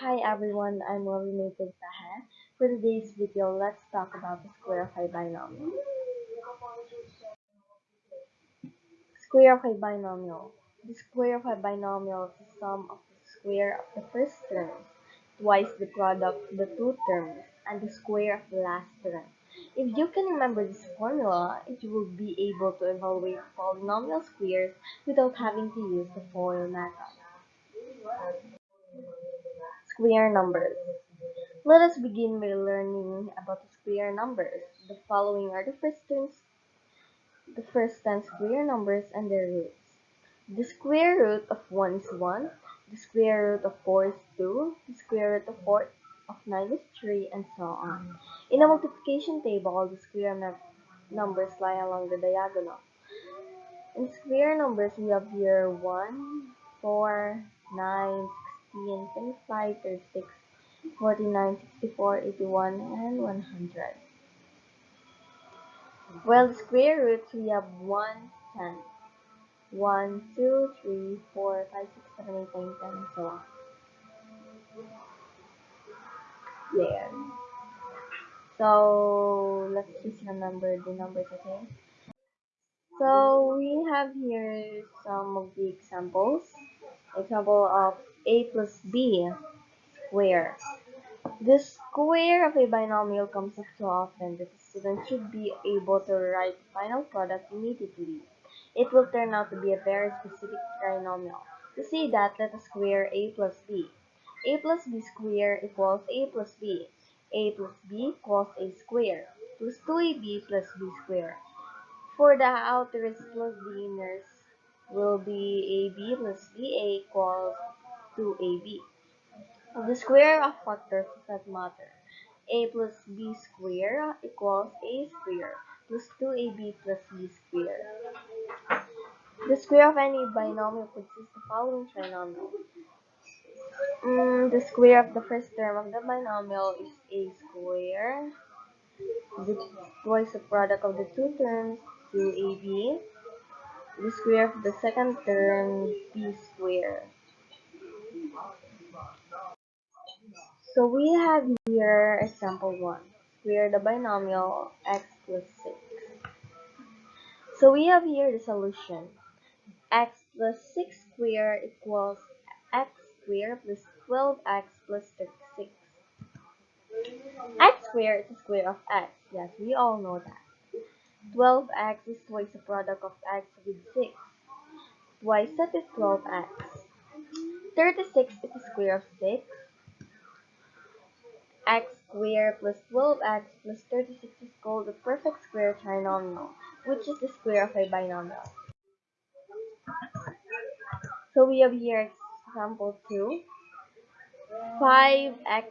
Hi everyone, I'm Native Taha. For today's video, let's talk about the square of a binomial. Square of a binomial. The square of a binomial is the sum of the square of the first term, twice the product of the two terms, and the square of the last term. If you can remember this formula, you will be able to evaluate polynomial squares without having to use the FOIL method. Square numbers. Let us begin by learning about the square numbers. The following are the first terms, the first 10 square numbers and their roots. The square root of 1 is 1, the square root of 4 is 2, the square root of 4 of 9 is 3, and so on. In a multiplication table, the square numbers lie along the diagonal. In square numbers, we have here 1, 4, 9, 16, 25, 36, 49, 64, 81, and 100. Well, the square roots, we have 1, 10. 1, 2, 3, 4, 5, 6, 7, 8, 9, 10, and so on. There. So, let's just remember the numbers, okay? So, we have here some of the examples. Example of a plus b square. The square of a binomial comes up too often that the student should be able to write the final product immediately. It will turn out to be a very specific trinomial. To see that, let us square a plus b. a plus b square equals a plus b. a plus b equals a square plus 2ab plus b square. For the outers plus the inners will be ab plus ba equals 2ab. The square of factors does matter. a plus b square equals a square plus 2ab plus b square. The square of any binomial consists of the following trinomial. Mm, the square of the first term of the binomial is a square. The twice the product of the two terms, 2ab. The square of the second term, b square. So we have here example 1. Square the binomial x plus 6. So we have here the solution. x plus 6 squared equals x squared plus 12x plus 36. x squared is the square of x. Yes, we all know that. 12x is twice the product of x with 6. Twice that is 12x. 36 is the square of 6 x squared plus 12x plus 36 is called the perfect square trinomial, which is the square of a binomial. So we have here example 2. 5x